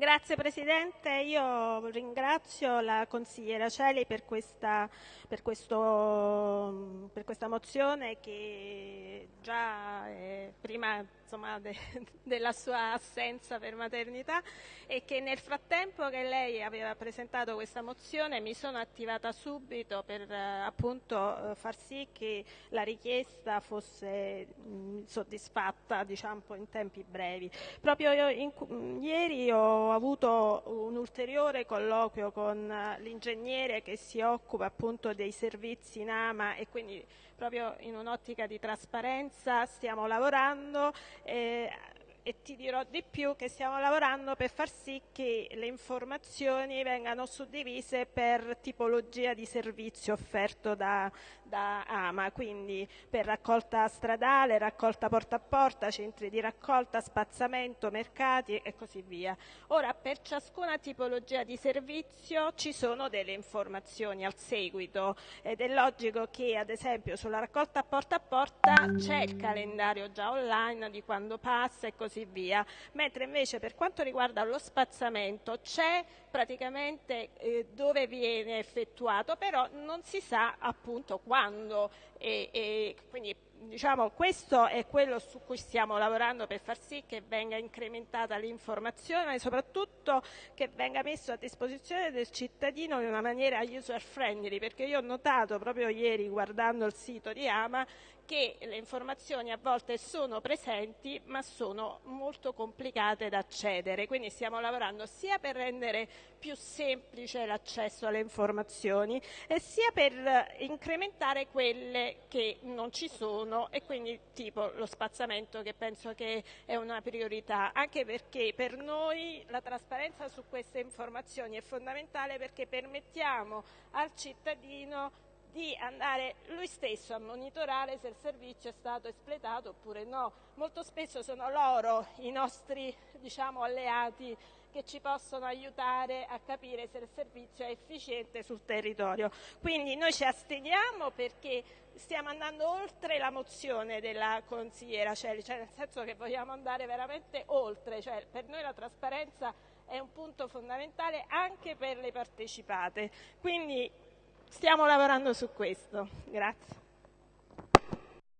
Grazie Presidente, io ringrazio la consigliera Celi per questa, per questo, per questa mozione che già eh, prima insomma, de, della sua assenza per maternità e che nel frattempo che lei aveva presentato questa mozione mi sono attivata subito per eh, appunto far sì che la richiesta fosse mh, soddisfatta diciamo, in tempi brevi. Proprio in, in, ieri ho avuto un ulteriore colloquio con l'ingegnere che si occupa appunto dei servizi in AMA e quindi proprio in un'ottica di trasparenza stiamo lavorando eh, e ti dirò di più che stiamo lavorando per far sì che le informazioni vengano suddivise per tipologia di servizio offerto da, da AMA, quindi per raccolta stradale, raccolta porta a porta, centri di raccolta, spazzamento, mercati e così via. Ora per ciascuna tipologia di servizio ci sono delle informazioni al seguito ed è logico che ad esempio sulla raccolta porta a porta c'è il calendario già online di quando passa e così così via, mentre invece per quanto riguarda lo spazzamento c'è praticamente eh, dove viene effettuato, però non si sa appunto quando. E, e quindi diciamo, questo è quello su cui stiamo lavorando per far sì che venga incrementata l'informazione ma soprattutto che venga messo a disposizione del cittadino in una maniera user friendly perché io ho notato proprio ieri guardando il sito di Ama che le informazioni a volte sono presenti ma sono molto complicate da accedere, quindi stiamo lavorando sia per rendere più semplice l'accesso alle informazioni e sia per incrementare quelle che non ci sono e quindi tipo lo spazzamento che penso che è una priorità, anche perché per noi la trasparenza su queste informazioni è fondamentale perché permettiamo al cittadino di andare lui stesso a monitorare se il servizio è stato espletato oppure no. Molto spesso sono loro i nostri diciamo, alleati che ci possono aiutare a capire se il servizio è efficiente sul territorio. Quindi noi ci asteniamo perché stiamo andando oltre la mozione della consigliera Celi, cioè nel senso che vogliamo andare veramente oltre, cioè per noi la trasparenza è un punto fondamentale anche per le partecipate. Quindi stiamo lavorando su questo. Grazie.